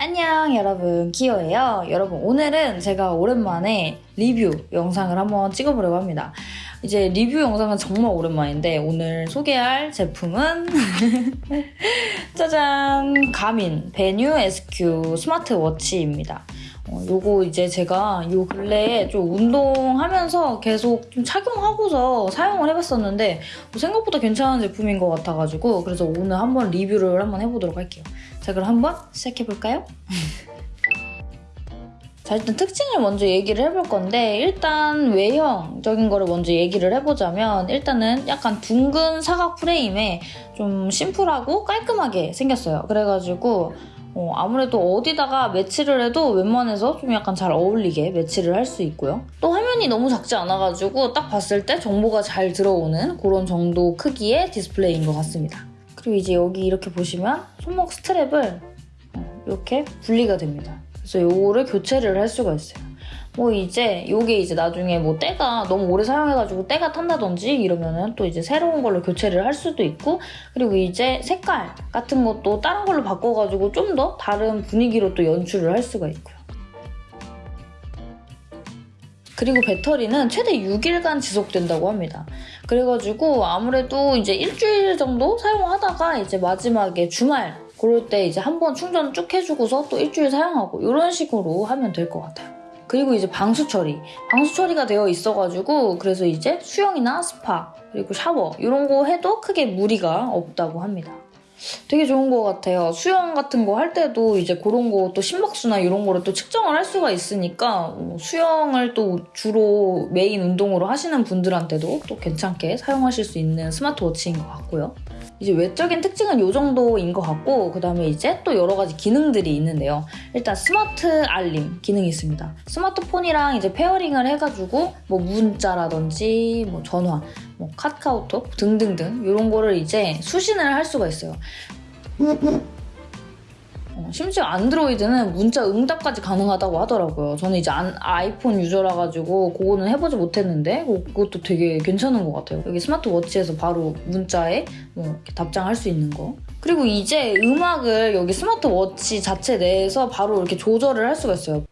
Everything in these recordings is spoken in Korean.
안녕 여러분. 키오예요. 여러분 오늘은 제가 오랜만에 리뷰 영상을 한번 찍어보려고 합니다. 이제 리뷰 영상은 정말 오랜만인데 오늘 소개할 제품은 짜잔. 가민 베뉴 SQ smartwatch입니다 어, 요거 이제 제가 요 근래에 좀 운동하면서 계속 좀 착용하고서 사용을 해봤었는데 뭐 생각보다 괜찮은 제품인 것 같아가지고 그래서 오늘 한번 리뷰를 한번 해보도록 할게요. 자 그럼 한번 시작해볼까요? 자 일단 특징을 먼저 얘기를 해볼 건데 일단 외형적인 거를 먼저 얘기를 해보자면 일단은 약간 둥근 사각 프레임에 좀 심플하고 깔끔하게 생겼어요. 그래가지고 어, 아무래도 어디다가 매치를 해도 웬만해서 좀 약간 잘 어울리게 매치를 할 수 있고요. 또 화면이 너무 작지 않아가지고 딱 봤을 때 정보가 잘 들어오는 그런 정도 크기의 디스플레이인 것 같습니다. 그리고 이제 여기 이렇게 보시면 손목 스트랩을 어, 이렇게 분리가 됩니다. 그래서 이거를 교체를 할 수가 있어요. 뭐 이제 이게 이제 나중에 뭐 때가 너무 오래 사용해가지고 때가 탄다든지 이러면은 또 이제 새로운 걸로 교체를 할 수도 있고 그리고 이제 색깔 같은 것도 다른 걸로 바꿔가지고 좀 더 다른 분위기로 또 연출을 할 수가 있고요. 그리고 배터리는 최대 6일간 지속된다고 합니다. 그래가지고 아무래도 이제 일주일 정도 사용하다가 이제 마지막에 주말 그럴 때 이제 한 번 충전 쭉 해주고서 또 일주일 사용하고 이런 식으로 하면 될 것 같아요. 그리고 이제 방수 처리. 방수 처리가 되어 있어가지고 그래서 이제 수영이나 스파 그리고 샤워 이런 거 해도 크게 무리가 없다고 합니다. 되게 좋은 것 같아요. 수영 같은 거 할 때도 이제 그런 거 또 심박수나 이런 거를 또 측정을 할 수가 있으니까 어, 수영을 또 주로 메인 운동으로 하시는 분들한테도 또 괜찮게 사용하실 수 있는 smartwatch인 것 같고요. 이제 외적인 특징은 이 정도인 것 같고 그 다음에 이제 또 여러 가지 기능들이 있는데요. 일단 스마트 알림 기능이 있습니다. 스마트폰이랑 이제 pairing을 해가지고 뭐 문자라든지 뭐 전화, 뭐 카카오톡 등등등 이런 거를 이제 수신을 할 수가 있어요. 어, 심지어 안드로이드는 문자 응답까지 가능하다고 하더라고요. 저는 이제 안, 아이폰 user라 가지고 그거는 해보지 못했는데 어, 그것도 되게 괜찮은 것 같아요. 여기 smartwatch에서 바로 문자에 뭐 답장할 수 있는 거. 그리고 이제 음악을 여기 스마트워치 자체 내에서 바로 이렇게 조절을 할 수가 있어요.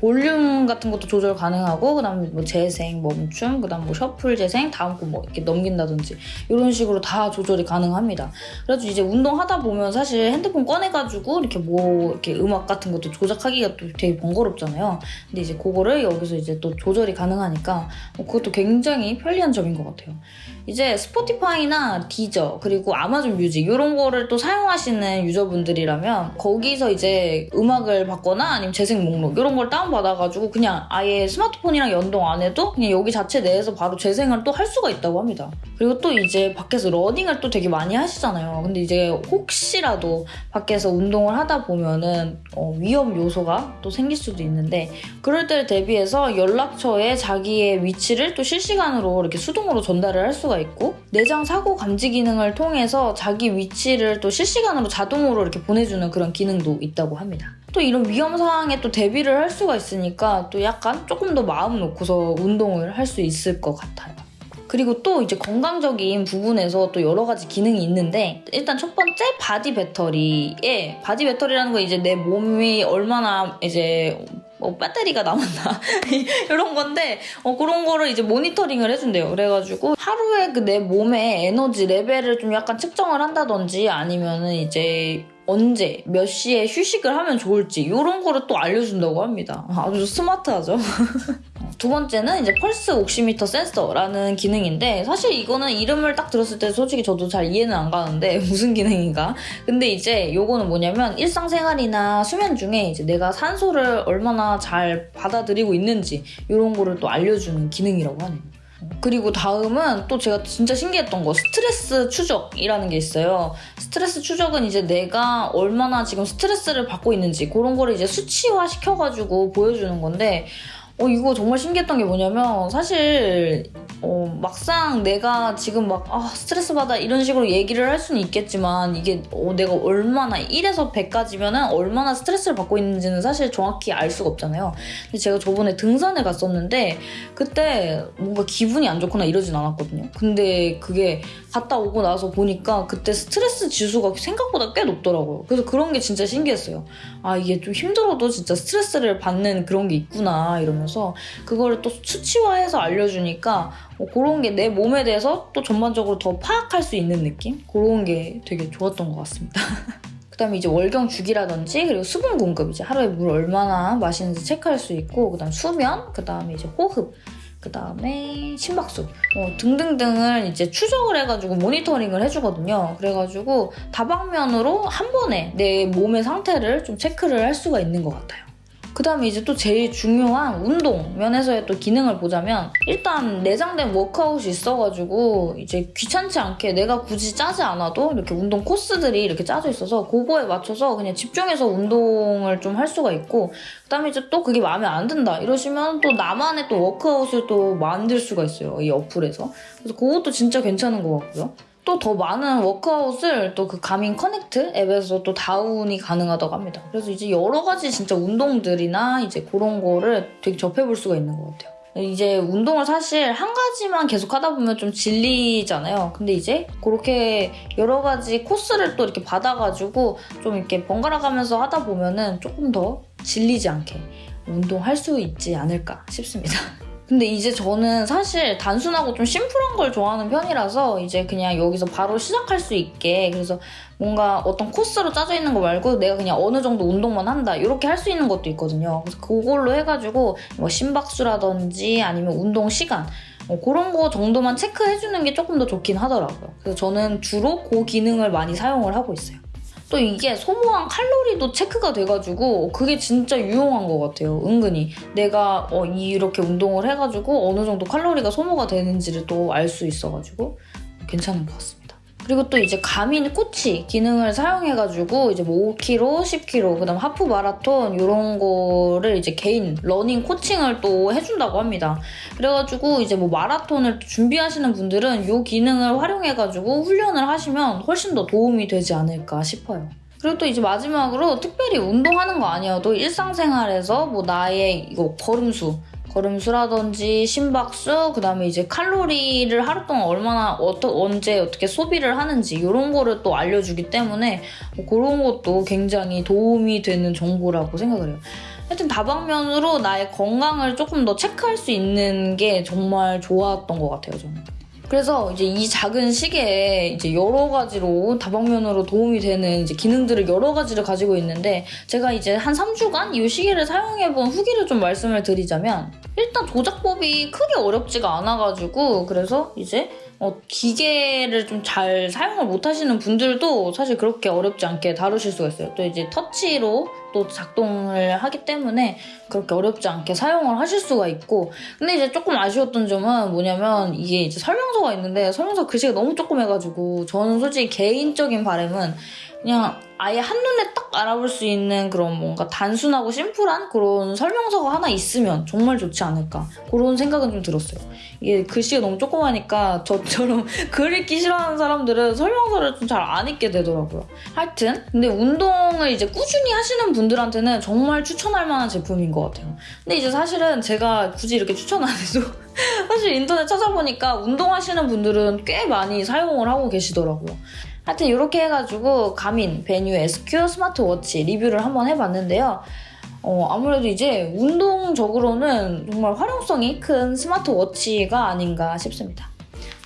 볼륨 같은 것도 조절 가능하고 그다음에 뭐 재생, 멈춤, 그다음 뭐 셔플 재생, 다음 거 뭐 이렇게 넘긴다든지 이런 식으로 다 조절이 가능합니다. 그래서 이제 운동하다 보면 사실 핸드폰 꺼내가지고 이렇게 뭐 이렇게 음악 같은 것도 조작하기가 또 되게 번거롭잖아요. 근데 이제 그거를 여기서 이제 또 조절이 가능하니까 뭐 그것도 굉장히 편리한 점인 것 같아요. 이제 Spotify나 Deezer 그리고 Amazon Music 이런 거를 또 사용하시는 유저분들이라면 거기서 이제 음악을 받거나 아니면 재생 목록 이런 걸 다운받아가지고 그냥 아예 스마트폰이랑 연동 안 해도 그냥 여기 자체 내에서 바로 재생을 또 할 수가 있다고 합니다. 그리고 또 이제 밖에서 러닝을 또 되게 많이 하시잖아요. 근데 이제 혹시라도 밖에서 운동을 하다 보면은 어, 위험 요소가 또 생길 수도 있는데 그럴 때를 대비해서 연락처에 자기의 위치를 또 실시간으로 이렇게 수동으로 전달을 할 수가 있고 내장 사고 감지 기능을 통해서 자기 위치를 또 실시간으로 자동으로 이렇게 보내주는 그런 기능도 있다고 합니다. 또 이런 위험 상황에 또 대비를 할 수가 있으니까 또 약간 조금 더 마음 놓고서 운동을 할 수 있을 것 같아요. 그리고 또 이제 건강적인 부분에서 또 여러 가지 기능이 있는데 일단 첫 번째 Body Battery에 Body Battery라는 건 이제 내 몸이 얼마나 이제 뭐 배터리가 남았나 이런 건데 어, 그런 거를 이제 모니터링을 해준대요. 그래가지고 하루에 그 내 몸의 에너지 레벨을 좀 약간 측정을 한다든지 아니면은 이제 언제 몇 시에 휴식을 하면 좋을지 이런 거를 또 알려준다고 합니다. 아주 스마트하죠. 두 번째는 이제 펄스 옥시미터 센서라는 기능인데 사실 이거는 이름을 딱 들었을 때 솔직히 저도 잘 이해는 안 가는데 무슨 기능인가 근데 이제 요거는 뭐냐면 일상생활이나 수면 중에 이제 내가 산소를 얼마나 잘 받아들이고 있는지 이런 거를 또 알려주는 기능이라고 하네요. 그리고 다음은 또 제가 진짜 신기했던 거 스트레스 추적이라는 게 있어요. 스트레스 추적은 이제 내가 얼마나 지금 스트레스를 받고 있는지 그런 거를 이제 수치화 시켜가지고 보여주는 건데 어, 이거 정말 신기했던 게 뭐냐면 사실 어, 막상 내가 지금 막 아, 스트레스 받아 이런 식으로 얘기를 할 수는 있겠지만 이게 어, 내가 얼마나 1에서 100까지면은 얼마나 스트레스를 받고 있는지는 사실 정확히 알 수가 없잖아요. 근데 제가 저번에 등산을 갔었는데 그때 뭔가 기분이 안 좋거나 이러진 않았거든요. 근데 그게 갔다 오고 나서 보니까 그때 스트레스 지수가 생각보다 꽤 높더라고요. 그래서 그런 게 진짜 신기했어요. 아 이게 좀 힘들어도 진짜 스트레스를 받는 그런 게 있구나 이러면서 그거를 또 수치화해서 알려주니까 어, 그런 게 내 몸에 대해서 또 전반적으로 더 파악할 수 있는 느낌? 그런 게 되게 좋았던 것 같습니다. 그다음에 이제 월경 주기라든지 그리고 수분 공급 이제 하루에 물 얼마나 마시는지 체크할 수 있고 그다음 수면 그다음에 이제 호흡 그 다음에 심박수 어, 등등등을 이제 추적을 해가지고 모니터링을 해주거든요. 그래가지고 다방면으로 한 번에 내 몸의 상태를 좀 체크를 할 수가 있는 것 같아요. 그 다음에 이제 또 제일 중요한 운동 면에서의 또 기능을 보자면 일단 내장된 워크아웃이 있어가지고 이제 귀찮지 않게 내가 굳이 짜지 않아도 이렇게 운동 코스들이 이렇게 짜져 있어서 그거에 맞춰서 그냥 집중해서 운동을 좀 할 수가 있고 그 다음에 이제 또 그게 마음에 안 든다 이러시면 또 나만의 또 워크아웃을 또 만들 수가 있어요 이 어플에서. 그래서 그것도 진짜 괜찮은 것 같고요 또 더 많은 워크아웃을 또 그 Garmin Connect 앱에서 또 다운이 가능하다고 합니다. 그래서 이제 여러 가지 진짜 운동들이나 이제 그런 거를 되게 접해볼 수가 있는 것 같아요. 이제 운동을 사실 한 가지만 계속 하다 보면 좀 질리잖아요. 근데 이제 그렇게 여러 가지 코스를 또 이렇게 받아가지고 좀 이렇게 번갈아 가면서 하다 보면은 조금 더 질리지 않게 운동할 수 있지 않을까 싶습니다. 근데 이제 저는 사실 단순하고 좀 심플한 걸 좋아하는 편이라서 이제 그냥 여기서 바로 시작할 수 있게 그래서 뭔가 어떤 코스로 짜져 있는 거 말고 내가 그냥 어느 정도 운동만 한다 이렇게 할 수 있는 것도 있거든요. 그래서 그걸로 해가지고 뭐 심박수라든지 아니면 운동 시간 뭐 그런 거 정도만 체크해주는 게 조금 더 좋긴 하더라고요. 그래서 저는 주로 그 기능을 많이 사용을 하고 있어요. 또 이게 소모한 칼로리도 체크가 돼가지고 그게 진짜 유용한 것 같아요. 은근히 내가 어, 이렇게 운동을 해가지고 어느 정도 칼로리가 소모가 되는지를 또 알 수 있어가지고 괜찮은 것 같습니다. 그리고 또 이제 Garmin Coach 기능을 사용해가지고 이제 뭐 5kg, 10kg, 그다음 하프 마라톤 이런 거를 이제 개인 러닝 코칭을 또 해준다고 합니다. 그래가지고 이제 뭐 마라톤을 준비하시는 분들은 이 기능을 활용해가지고 훈련을 하시면 훨씬 더 도움이 되지 않을까 싶어요. 그리고 또 이제 마지막으로 특별히 운동하는 거 아니어도 일상생활에서 뭐 나의 이거 걸음수 걸음수라든지 심박수, 그 다음에 이제 칼로리를 하루 동안 얼마나 어떠, 언제 어떻게 소비를 하는지 이런 거를 또 알려주기 때문에 뭐 그런 것도 굉장히 도움이 되는 정보라고 생각을 해요. 하여튼 다방면으로 나의 건강을 조금 더 체크할 수 있는 게 정말 좋았던 것 같아요, 저는. 그래서 이제 이 작은 시계에 이제 여러 가지로 다방면으로 도움이 되는 이제 기능들을 여러 가지를 가지고 있는데 제가 이제 한 3주간 이 시계를 사용해본 후기를 좀 말씀을 드리자면 일단 조작법이 크게 어렵지가 않아가지고 그래서 이제 어, 기계를 좀 잘 사용을 못 하시는 분들도 사실 그렇게 어렵지 않게 다루실 수가 있어요. 또 이제 터치로 또 작동을 하기 때문에 그렇게 어렵지 않게 사용을 하실 수가 있고 근데 이제 조금 아쉬웠던 점은 뭐냐면 이게 이제 설명서가 있는데 설명서 글씨가 너무 조그매가지고 저는 솔직히 개인적인 바람은 그냥 아예 한눈에 딱 알아볼 수 있는 그런 뭔가 단순하고 심플한 그런 설명서가 하나 있으면 정말 좋지 않을까 그런 생각은 좀 들었어요. 이게 글씨가 너무 조그마니까 저처럼 글 읽기 싫어하는 사람들은 설명서를 좀 잘 안 읽게 되더라고요. 하여튼 근데 운동을 이제 꾸준히 하시는 분들한테는 정말 추천할 만한 제품인 것 같아요. 근데 이제 사실은 제가 굳이 이렇게 추천 안 해도 사실 인터넷 찾아보니까 운동하시는 분들은 꽤 많이 사용을 하고 계시더라고요. 하여튼 이렇게 해가지고 가민, 베뉴, SQ 스마트워치 리뷰를 한번 해봤는데요. 어, 아무래도 이제 운동적으로는 정말 활용성이 큰 스마트워치가 아닌가 싶습니다.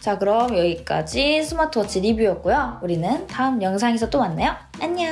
자 그럼 여기까지 스마트워치 리뷰였고요. 우리는 다음 영상에서 또 만나요. 안녕!